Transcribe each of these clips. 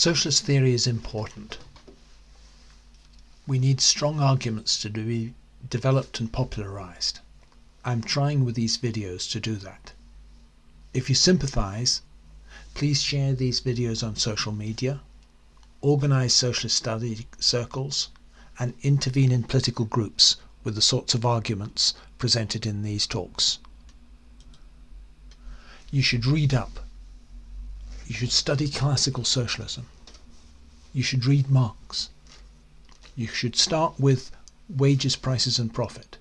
Socialist theory is important. We need strong arguments to be developed and popularized. I'm trying with these videos to do that. If you sympathize, please share these videos on social media, organize socialist study circles, and intervene in political groups with the sorts of arguments presented in these talks. You should read up you should study classical socialism. You should read Marx. You should start with wages, prices and profit.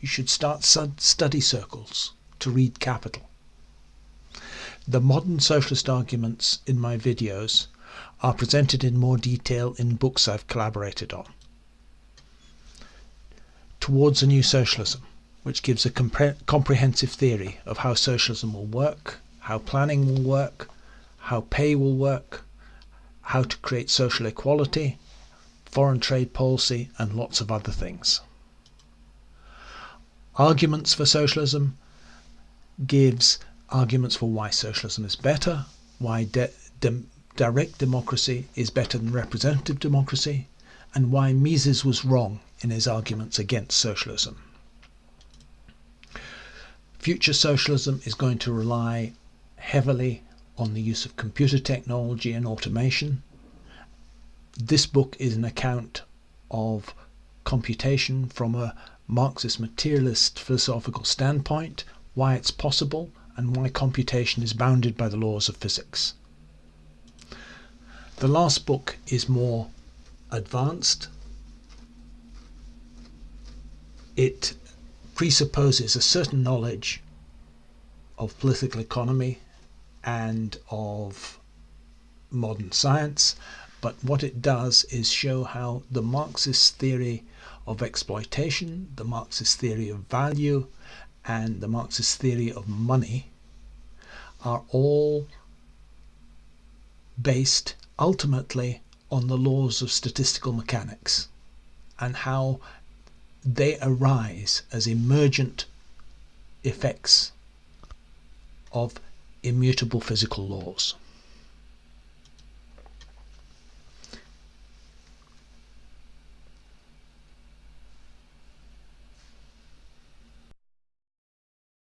You should start study circles to read Capital. The modern socialist arguments in my videos are presented in more detail in books I've collaborated on. Towards a New Socialism, which gives a compre comprehensive theory of how socialism will work, how planning will work, how pay will work, how to create social equality, foreign trade policy, and lots of other things. Arguments for Socialism gives arguments for why socialism is better, why de de direct democracy is better than representative democracy, and why Mises was wrong in his arguments against socialism. Future socialism is going to rely heavily on the use of computer technology and automation. This book is an account of computation from a Marxist materialist philosophical standpoint, why it's possible, and why computation is bounded by the laws of physics. The last book is more advanced. It presupposes a certain knowledge of political economy and of modern science, but what it does is show how the Marxist theory of exploitation, the Marxist theory of value, and the Marxist theory of money are all based ultimately on the laws of statistical mechanics and how they arise as emergent effects of immutable physical laws.